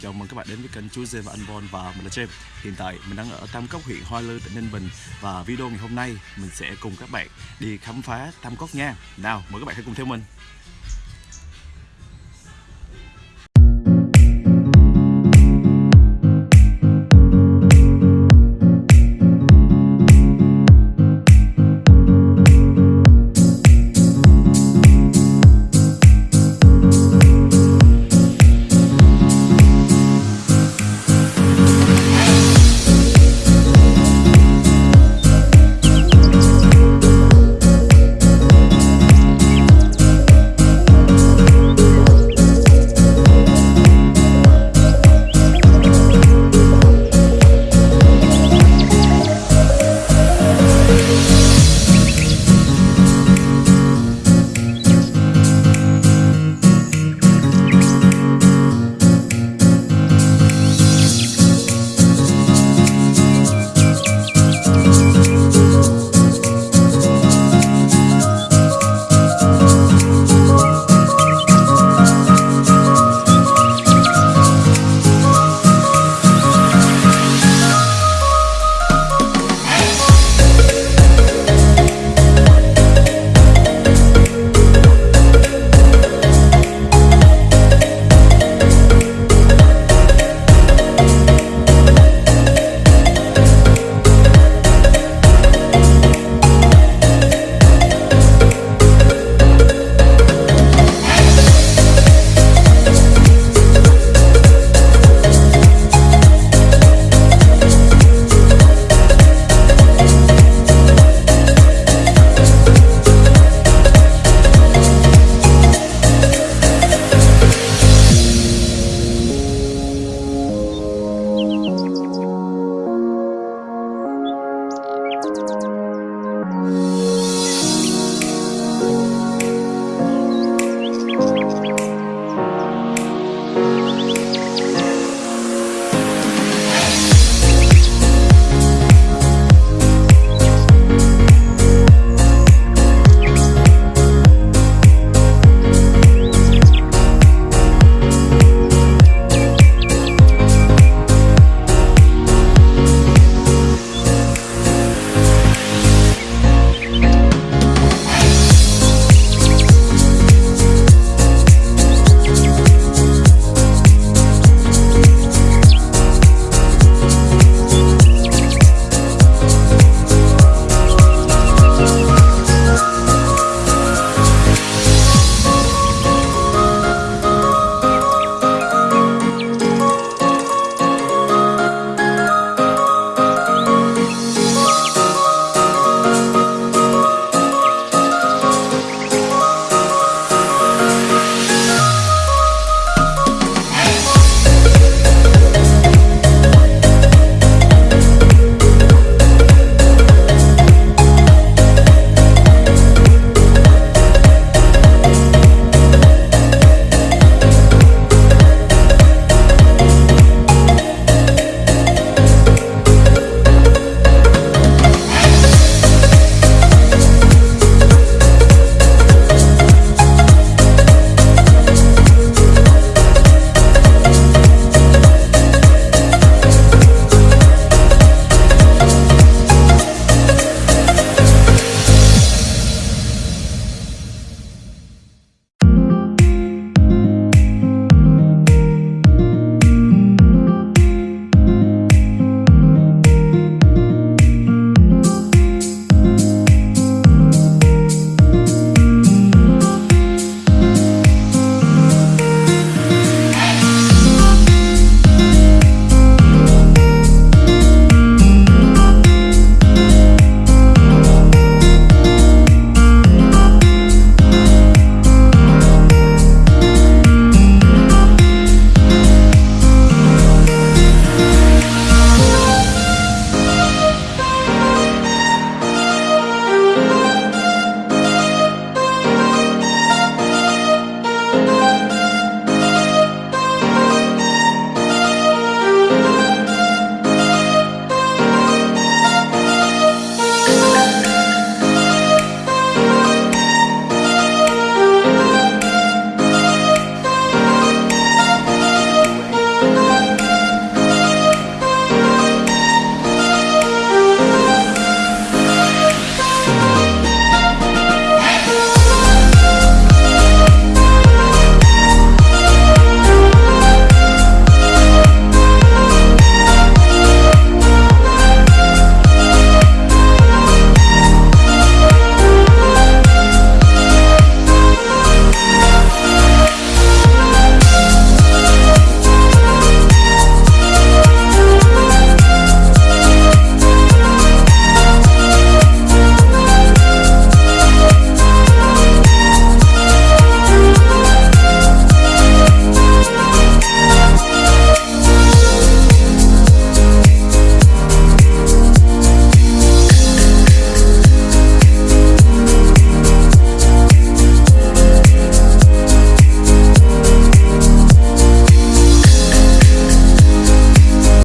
chào mừng các bạn đến với kênh Chú Dê và anh Bon và mình là James. Hiện tại, mình đang ở Tam Cốc huyện Hoa Lư, tỉnh Ninh Bình Và video ngày hôm nay mình sẽ cùng các bạn đi khám phá Tam Cốc nha. Nào, mời các bạn hãy cùng theo mình.